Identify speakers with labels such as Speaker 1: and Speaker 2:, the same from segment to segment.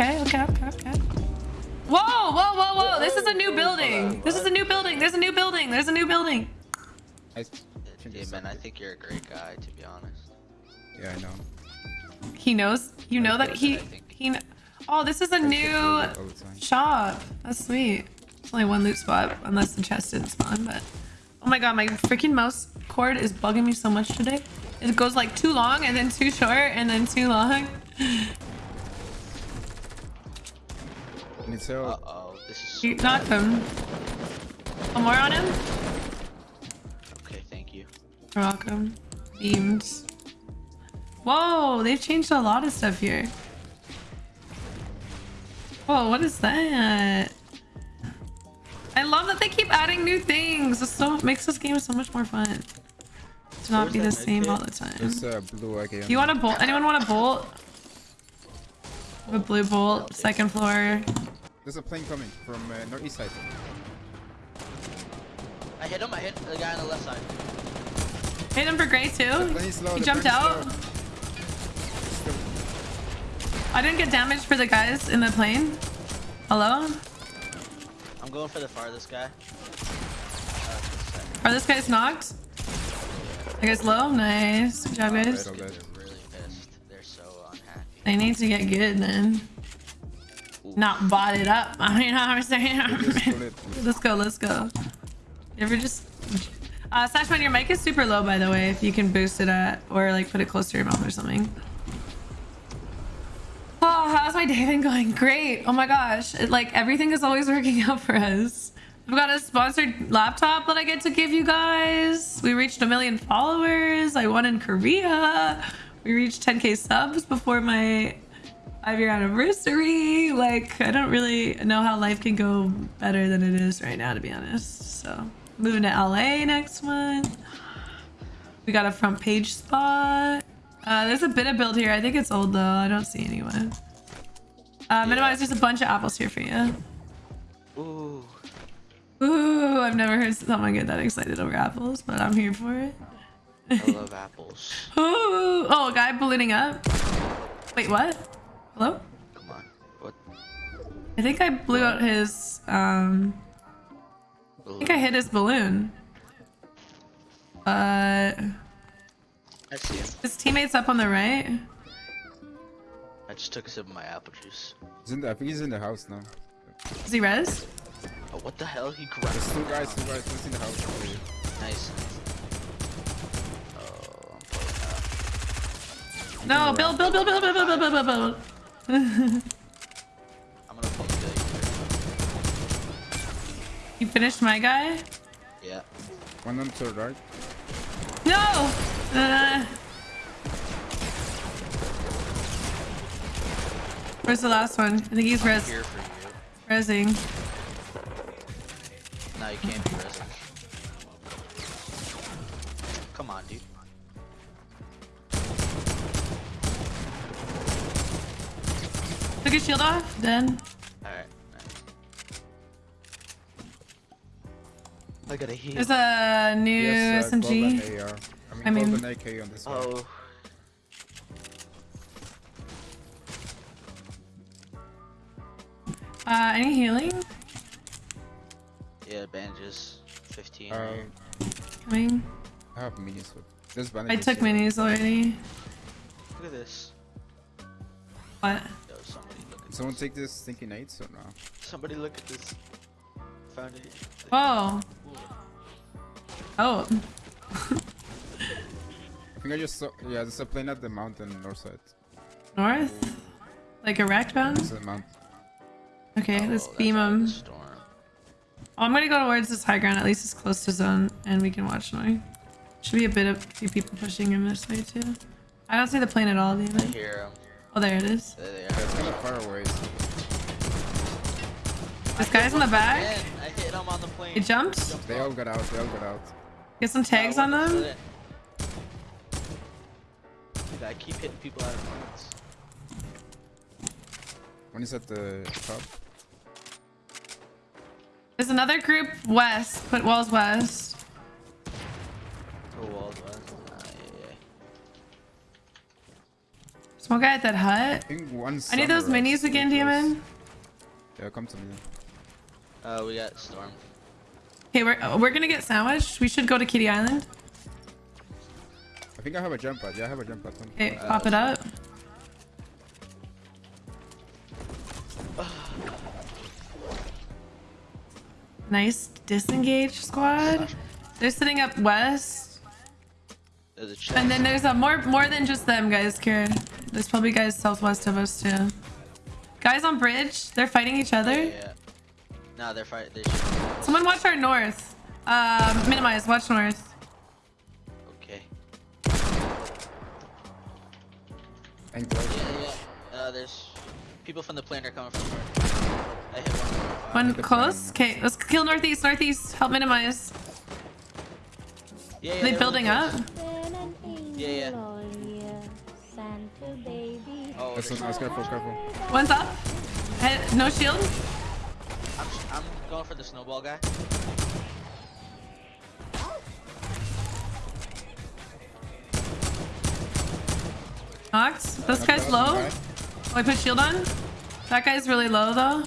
Speaker 1: Okay, okay, okay, okay. Whoa, whoa, whoa, whoa. This is a new building. This is a new building. There's a new building. There's a new building.
Speaker 2: I,
Speaker 3: Yeah, man, I think you're a great guy, to be honest.
Speaker 2: yeah, I know.
Speaker 1: He knows. You know that he he. Oh, this is a new
Speaker 2: All the time.
Speaker 1: shop. That's sweet. It's only one loot spot, unless the chest didn't spawn. But oh my god, my freaking mouse cord is bugging me so much today. It goes like too long and then too short and then too long.
Speaker 2: Needs help.
Speaker 3: Uh-oh, this is...
Speaker 1: You knocked him. One more on him.
Speaker 3: Okay, thank you.
Speaker 1: You're welcome. Beams. Whoa, they've changed a lot of stuff here. Whoa, what is that? I love that they keep adding new things. It so makes this game so much more fun. To not
Speaker 3: Where's
Speaker 1: be the same
Speaker 3: medkit?
Speaker 1: all the time.
Speaker 2: There's a blue again.
Speaker 1: You want a bolt? Anyone want a bolt? A blue bolt, second floor.
Speaker 2: There's a plane coming from uh, northeast side.
Speaker 3: I hit him, I hit the guy on the left side.
Speaker 1: Hit him for gray too.
Speaker 2: plane's low.
Speaker 1: He jumped out. I didn't get damage for the guys in the plane. Hello?
Speaker 3: I'm going for the farthest guy. Uh.
Speaker 1: Are this guy's knocked? That guy's low? Nice. Good job, guys.
Speaker 2: Right, all
Speaker 3: They're really pissed. They're so unhappy.
Speaker 1: They need to get good then. Not bot it up. I mean, I'm saying. let's go, let's go. You ever just. Uh, Sashman, your mic is super low, by the way, if you can boost it at, or like put it close to your mouth or something. Oh, how's my day been going? Great. Oh my gosh. It, like everything is always working out for us. I've got a sponsored laptop that I get to give you guys. We reached a million followers. I won in Korea. We reached 10k subs before my five year anniversary. Like, I don't really know how life can go better than it is right now, to be honest. So, moving to LA next month. We got a front page spot. Uh, there's a bit of build here. I think it's old though. I don't see anyone. Uh, minimize. There's a bunch of apples here for you.
Speaker 3: Ooh.
Speaker 1: Ooh, I've never heard someone get that excited over apples, but I'm here for it.
Speaker 3: I love apples.
Speaker 1: Ooh, oh, a guy ballooning up. Wait, what? Hello?
Speaker 3: Come on. What?
Speaker 1: I think I blew out his. Um, I think I hit his balloon. Uh,
Speaker 3: I see him.
Speaker 1: his teammates up on the right.
Speaker 3: I just took a sip of my apple juice.
Speaker 2: He's in the, I think he's in the house now.
Speaker 1: Is he res?
Speaker 3: Oh, what the hell? He grabbed
Speaker 2: There's two guys, two guys. One's in the house.
Speaker 3: Nice. Oh, I'm pulling out.
Speaker 1: No, build, build, build, build, build, build, build, build, build.
Speaker 3: I'm gonna pull the.
Speaker 1: You finished my guy?
Speaker 3: Yeah.
Speaker 2: One on to the right.
Speaker 1: No! Uh, where's the last one? I think he's res
Speaker 3: Here
Speaker 1: resing.
Speaker 3: No, you can't be resin. Come on, dude.
Speaker 1: Took his shield off. Then
Speaker 3: Alright. I got a heal.
Speaker 1: there's a new
Speaker 2: Yes, uh,
Speaker 1: SMG.
Speaker 2: AR. I mean,
Speaker 1: I mean-
Speaker 2: Golden AK on this one.
Speaker 3: Oh.
Speaker 1: Uh, any healing?
Speaker 3: Yeah, bandages. 15.
Speaker 2: Um,
Speaker 1: Coming.
Speaker 2: I have minis. But there's
Speaker 1: I took
Speaker 2: here.
Speaker 1: minis already.
Speaker 3: Look at this.
Speaker 1: What?
Speaker 3: Yo, somebody look at
Speaker 2: Someone
Speaker 3: this.
Speaker 2: take this stinking eights or no?
Speaker 3: Somebody look at this. Found it.
Speaker 1: Whoa.
Speaker 3: Ooh.
Speaker 1: Oh.
Speaker 2: I think I just saw. Yeah, there's a plane at the mountain north side.
Speaker 1: North? Like a wrecked bound?
Speaker 2: It's a mountain.
Speaker 1: Okay, oh, let's
Speaker 3: Oh,
Speaker 1: beam
Speaker 3: out of the
Speaker 1: him.
Speaker 3: Storm.
Speaker 1: Oh, I'm gonna go towards this high ground. At least it's close to zone, and we can watch Noi. Should be a bit of a few people pushing him this way too. I don't see the plane at all,
Speaker 3: I
Speaker 1: David.
Speaker 3: hear him.
Speaker 1: Oh, there it is.
Speaker 3: There they
Speaker 2: Yeah,
Speaker 3: are.
Speaker 2: it's kind of far away.
Speaker 1: This guy's in the back.
Speaker 3: Man, I hit him on the plane.
Speaker 1: He jumped.
Speaker 2: They all got out. They all got out.
Speaker 1: Get some tags on them.
Speaker 3: Dude, I keep hitting people out of planes.
Speaker 2: One is at the top.
Speaker 1: There's another group west. Put walls west. Smoke guy at that hut.
Speaker 2: I think one.
Speaker 1: I need those minis again, demon.
Speaker 2: Yeah, come to me.
Speaker 3: Uh, we got Storm.
Speaker 1: Okay, we're uh, we're gonna get sandwiched. We should go to Kitty Island.
Speaker 2: I think I have a jump pad. Yeah, I have a jump pad. Come.
Speaker 1: Okay, pop it up. Nice disengage squad. They're sitting up west.
Speaker 3: There's a.
Speaker 1: And then there's a more more than just them guys, Kira. There's probably guys southwest of us too. Guys on bridge, they're fighting each other.
Speaker 3: Yeah. Nah, they're fighting. They should.
Speaker 1: Someone watch our north. Uh, minimize, watch north.
Speaker 3: Okay.
Speaker 2: And.
Speaker 3: Yeah, yeah. Uh, there's people from the plane are coming from north. I hit one.
Speaker 1: One
Speaker 2: the
Speaker 1: close. Okay, let's kill northeast, northeast. Help minimize.
Speaker 3: Yeah, yeah.
Speaker 1: Are they
Speaker 3: they're
Speaker 1: building
Speaker 3: really
Speaker 1: up?
Speaker 3: Yeah, yeah.
Speaker 4: Santa.
Speaker 2: That's
Speaker 3: there's-
Speaker 2: one. Careful, careful.
Speaker 1: One's up. Head, no shield.
Speaker 3: I'm, I'm going for the snowball guy.
Speaker 1: Knocked. This guy's low. Oh, I put shield on. That guy's really low though.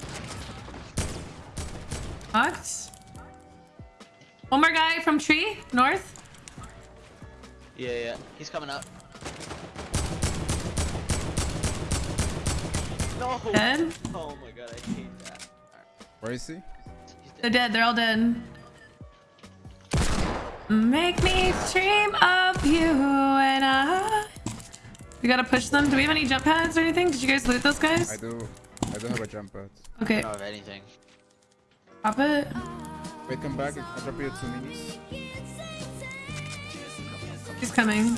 Speaker 1: Knocked. One more guy from tree, north.
Speaker 3: Yeah, yeah. He's coming up. No.
Speaker 1: Dead.
Speaker 3: Oh my god, I hate that. Alright,
Speaker 2: Where is he?
Speaker 1: They're
Speaker 3: dead.
Speaker 1: dead. They're all dead. Make me dream of you and I. We gotta push them. Do we have any jump pads or anything? Did you guys loot those guys?
Speaker 2: I do. I don't have a jump pad.
Speaker 3: I
Speaker 1: Okay,
Speaker 3: don't have anything.
Speaker 1: pop it.
Speaker 2: Wait, come back. I'll drop you two minis.
Speaker 1: He's coming.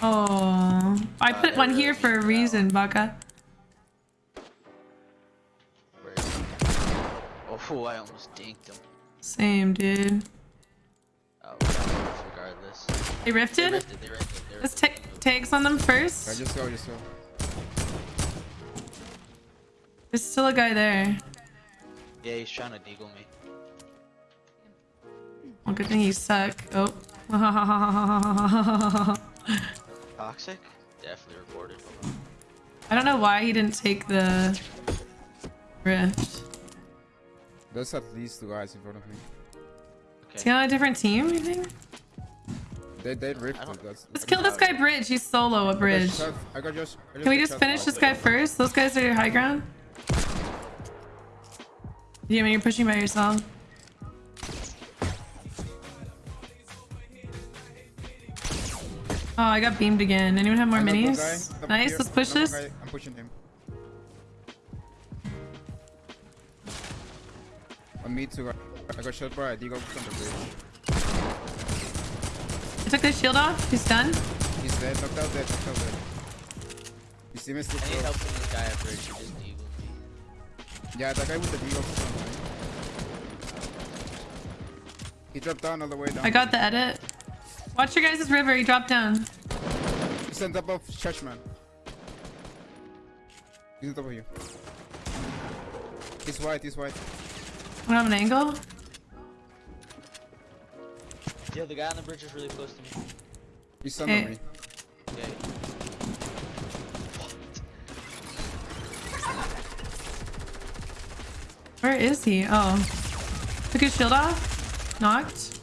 Speaker 1: Oh, I put one here for a reason, Baka.
Speaker 3: Oh, I almost dinked him.
Speaker 1: Same, dude.
Speaker 3: Oh, we this regardless.
Speaker 1: They
Speaker 3: They
Speaker 1: rifted.
Speaker 3: rifted, they rifted,
Speaker 1: Let's take tags on them
Speaker 2: I
Speaker 1: first.
Speaker 2: just go, just go.
Speaker 1: There's still a guy there.
Speaker 3: Yeah, he's trying to deagle me.
Speaker 1: Well, good thing you suck. Oh.
Speaker 3: Toxic? Definitely reported.
Speaker 1: I don't know why he didn't take the rift.
Speaker 2: There's at least two guys in front of me.
Speaker 1: Is he
Speaker 3: Okay.
Speaker 1: on a different team, you think?
Speaker 2: They they rifted.
Speaker 3: don't-
Speaker 2: That's.
Speaker 1: Let's kill this guy Bridge. He's solo a
Speaker 2: I got
Speaker 1: bridge.
Speaker 2: shot- I got just. I
Speaker 1: Can we just finish this guy first? Those guys are your high ground. Yeah, man, you're pushing by yourself. Oh, I got beamed again. Anyone have more minis? Nice,
Speaker 2: here.
Speaker 1: let's push this.
Speaker 2: guy, I'm pushing him. On me too. I got shot by a Deagle from the bridge.
Speaker 1: I took the shield off. He's done.
Speaker 2: He's dead. Knocked out dead. Knocked out dead. You see me still
Speaker 3: I need help from this guy at bridge. He just deagled me.
Speaker 2: Yeah, that guy with the Deagle from He dropped down all the way down.
Speaker 1: I got the edit. Watch your guys' river. He dropped down.
Speaker 2: He's on top of Churchman. He's on top of you. He's white. He's white.
Speaker 1: I have an angle.
Speaker 3: Yeah, the guy on the bridge is really close to me.
Speaker 2: He's under
Speaker 1: Hey.
Speaker 2: me.
Speaker 3: Okay.
Speaker 1: Where is he? Oh. Took his shield off. Knocked.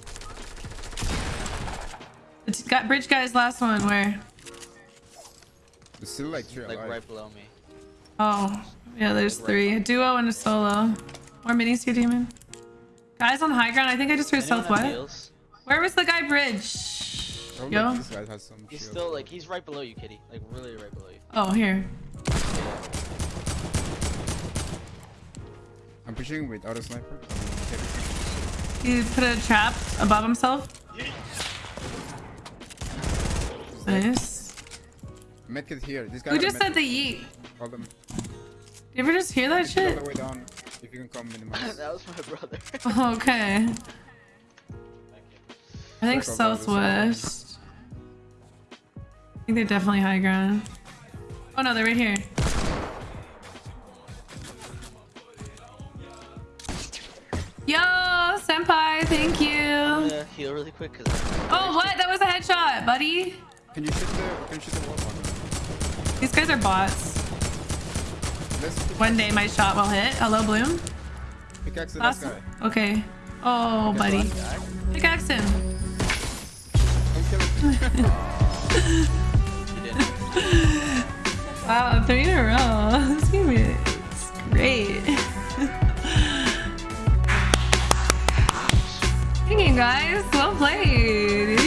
Speaker 1: The t- got bridge guy's last one. Where?
Speaker 2: There's still like
Speaker 3: Like right below me.
Speaker 1: Oh. Yeah, there's three. A duo and a solo. More minis here, demon. Guys on high ground. I think I just heard
Speaker 3: Anyone have
Speaker 1: southwest. Where was the guy bridge?
Speaker 2: Probably
Speaker 1: Yo.
Speaker 2: this guy has some
Speaker 3: He's
Speaker 2: shield.
Speaker 3: still like he's right below you, Kitty. Like really right below you.
Speaker 1: Oh, here.
Speaker 2: I'm pushing with auto sniper.
Speaker 1: He put a trap above himself. Nice.
Speaker 2: Medkit here. This guy.
Speaker 1: Who just said the yeet?
Speaker 2: Call them.
Speaker 1: You ever just hear that
Speaker 2: All
Speaker 1: shit?
Speaker 2: The way down. If you can come minimize.
Speaker 3: that was my brother.
Speaker 1: Okay. I think
Speaker 2: Circle down this way.
Speaker 1: southwest. I think they're definitely high ground. Oh no, they're right here. Yo, senpai, thank you.
Speaker 3: I'm heal really quick because.
Speaker 1: Oh, what? That was a headshot, buddy.
Speaker 2: Can you shoot the? Can you shoot the wall?
Speaker 1: These guys are bots. One day my shot will hit. Hello, Bloom.
Speaker 2: pickaxe guy.
Speaker 1: Okay. Oh, buddy.
Speaker 3: Guy?
Speaker 1: Pickaxe him.
Speaker 2: I'm killing
Speaker 3: You didn't.
Speaker 1: Wow, three in a row. This game is great. Thank you guys. Well played.